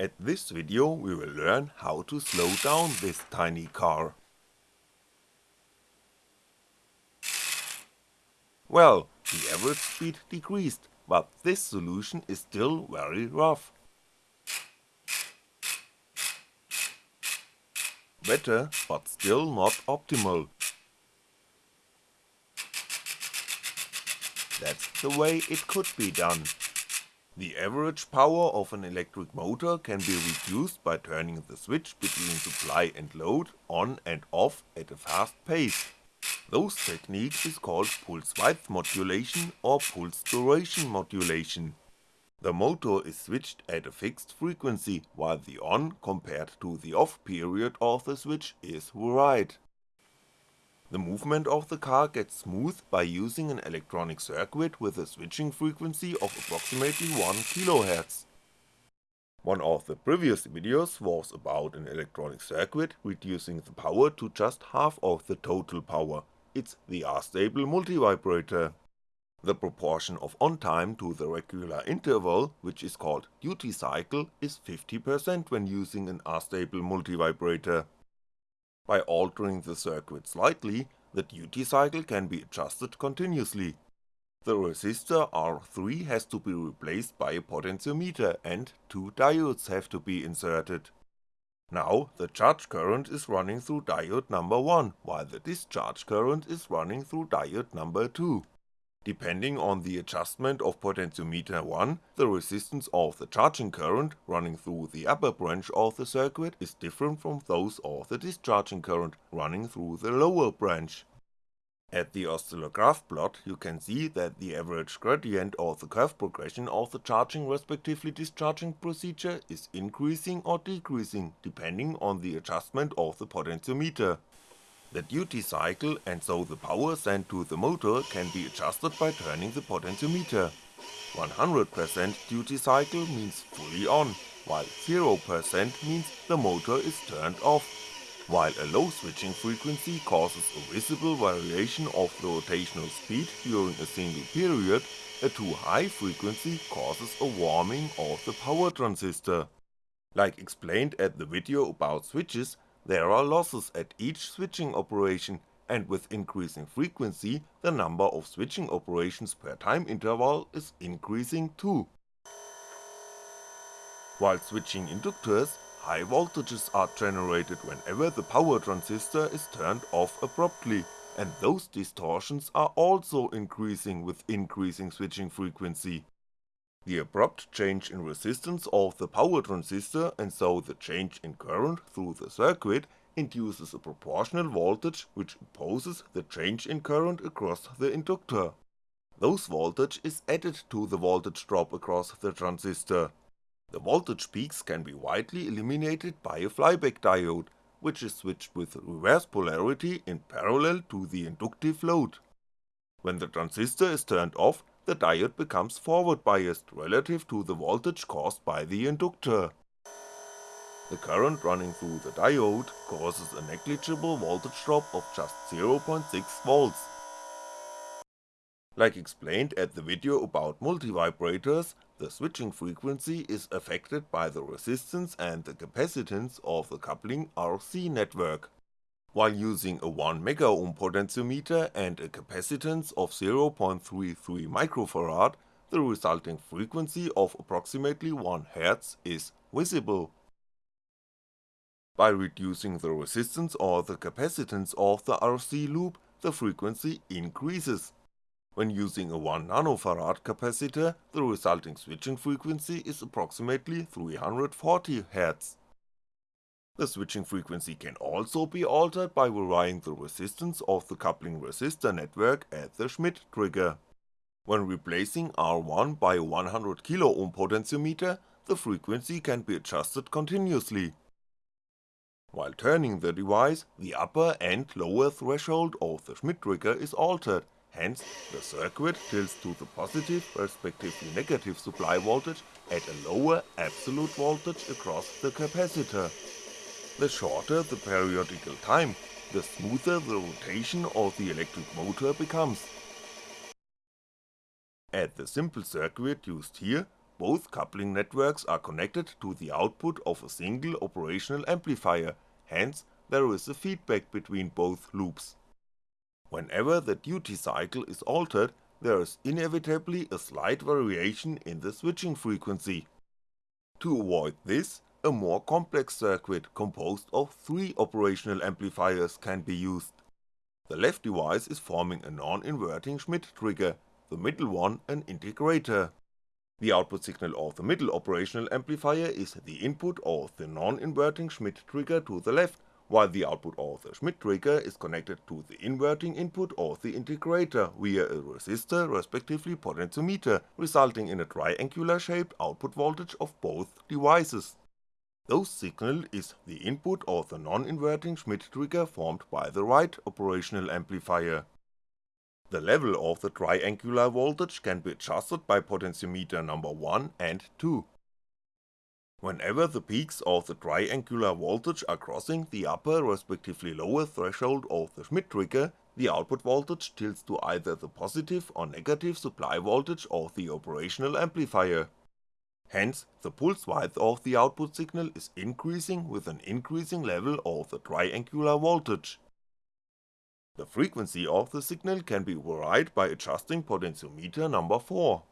At this video we will learn how to slow down this tiny car. Well, the average speed decreased, but this solution is still very rough. Better, but still not optimal. That's the way it could be done. The average power of an electric motor can be reduced by turning the switch between supply and load on and off at a fast pace. Those technique is called pulse width modulation or pulse duration modulation. The motor is switched at a fixed frequency while the on compared to the off period of the switch is varied. The movement of the car gets smooth by using an electronic circuit with a switching frequency of approximately 1kHz. One of the previous videos was about an electronic circuit reducing the power to just half of the total power, it's the astable multivibrator. The proportion of on time to the regular interval, which is called duty cycle, is 50% when using an astable multivibrator. By altering the circuit slightly, the duty cycle can be adjusted continuously. The resistor R3 has to be replaced by a potentiometer and two diodes have to be inserted. Now the charge current is running through diode number 1, while the discharge current is running through diode number 2. Depending on the adjustment of potentiometer 1, the resistance of the charging current running through the upper branch of the circuit is different from those of the discharging current running through the lower branch. At the oscillograph plot you can see that the average gradient or the curve progression of the charging respectively discharging procedure is increasing or decreasing depending on the adjustment of the potentiometer. The duty cycle and so the power sent to the motor can be adjusted by turning the potentiometer. 100% duty cycle means fully on, while 0% means the motor is turned off. While a low switching frequency causes a visible variation of the rotational speed during a single period, a too high frequency causes a warming of the power transistor. Like explained at the video about switches, there are losses at each switching operation and with increasing frequency the number of switching operations per time interval is increasing too. While switching inductors, high voltages are generated whenever the power transistor is turned off abruptly, and those distortions are also increasing with increasing switching frequency. The abrupt change in resistance of the power transistor and so the change in current through the circuit induces a proportional voltage which opposes the change in current across the inductor. Those voltage is added to the voltage drop across the transistor. The voltage peaks can be widely eliminated by a flyback diode, which is switched with reverse polarity in parallel to the inductive load. When the transistor is turned off, the diode becomes forward biased relative to the voltage caused by the inductor. The current running through the diode causes a negligible voltage drop of just 0.6V. Like explained at the video about multivibrators, the switching frequency is affected by the resistance and the capacitance of the coupling RC network. While using a 1MΩ potentiometer and a capacitance of 0.33 microfarad, the resulting frequency of approximately 1Hz is visible. By reducing the resistance or the capacitance of the RC loop, the frequency increases. When using a 1nF capacitor, the resulting switching frequency is approximately 340Hz. The switching frequency can also be altered by varying the resistance of the coupling resistor network at the Schmitt trigger. When replacing R1 by a 100kΩ potentiometer, the frequency can be adjusted continuously. While turning the device, the upper and lower threshold of the Schmitt trigger is altered, hence the circuit tilts to the positive respectively negative supply voltage at a lower absolute voltage across the capacitor. The shorter the periodical time, the smoother the rotation of the electric motor becomes. At the simple circuit used here, both coupling networks are connected to the output of a single operational amplifier, hence there is a feedback between both loops. Whenever the duty cycle is altered, there is inevitably a slight variation in the switching frequency. To avoid this, a more complex circuit composed of three operational amplifiers can be used. The left device is forming a non-inverting Schmitt trigger, the middle one an integrator. The output signal of the middle operational amplifier is the input of the non-inverting Schmitt trigger to the left, while the output of the Schmitt trigger is connected to the inverting input of the integrator via a resistor respectively potentiometer, resulting in a triangular shaped output voltage of both devices. Those signal is the input of the non-inverting Schmitt trigger formed by the right operational amplifier. The level of the triangular voltage can be adjusted by potentiometer number 1 and 2. Whenever the peaks of the triangular voltage are crossing the upper respectively lower threshold of the Schmitt trigger, the output voltage tilts to either the positive or negative supply voltage of the operational amplifier. Hence, the pulse width of the output signal is increasing with an increasing level of the triangular voltage. The frequency of the signal can be varied by adjusting potentiometer number 4.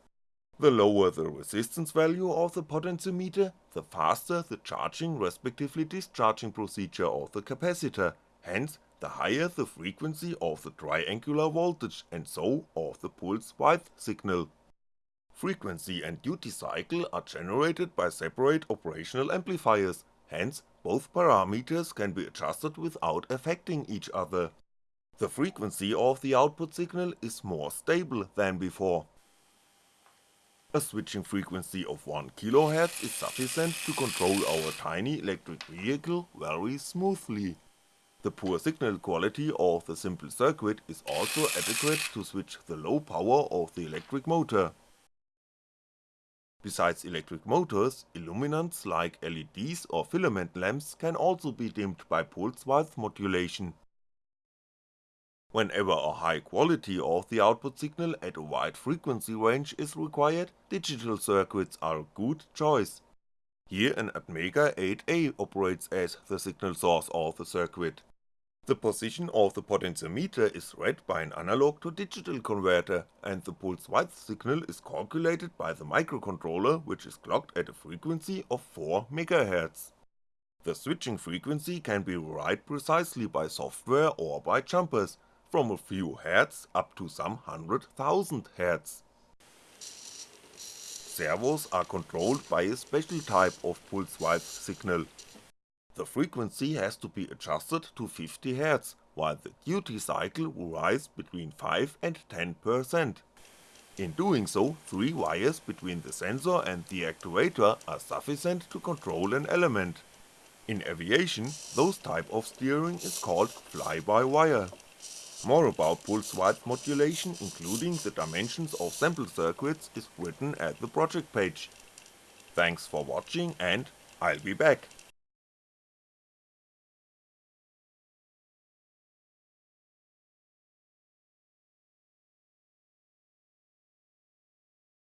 The lower the resistance value of the potentiometer, the faster the charging respectively discharging procedure of the capacitor, hence the higher the frequency of the triangular voltage and so of the pulse width signal. Frequency and duty cycle are generated by separate operational amplifiers, hence both parameters can be adjusted without affecting each other. The frequency of the output signal is more stable than before. A switching frequency of 1 kHz is sufficient to control our tiny electric vehicle very smoothly. The poor signal quality of the simple circuit is also adequate to switch the low power of the electric motor. Besides electric motors, illuminants like LEDs or filament lamps can also be dimmed by pulse width modulation. Whenever a high quality of the output signal at a wide frequency range is required, digital circuits are a good choice. Here an Atmega 8A operates as the signal source of the circuit. The position of the potentiometer is read by an analog to digital converter, and the pulse width signal is calculated by the microcontroller which is clocked at a frequency of 4MHz. The switching frequency can be varied precisely by software or by jumpers, from a few hertz up to some hundred thousand hertz. Servos are controlled by a special type of pulse width signal. The frequency has to be adjusted to 50Hz, while the duty cycle will rise between 5 and 10%. In doing so, three wires between the sensor and the actuator are sufficient to control an element. In aviation, those type of steering is called fly-by-wire. More about pulse width modulation including the dimensions of sample circuits is written at the project page. Thanks for watching and I'll be back.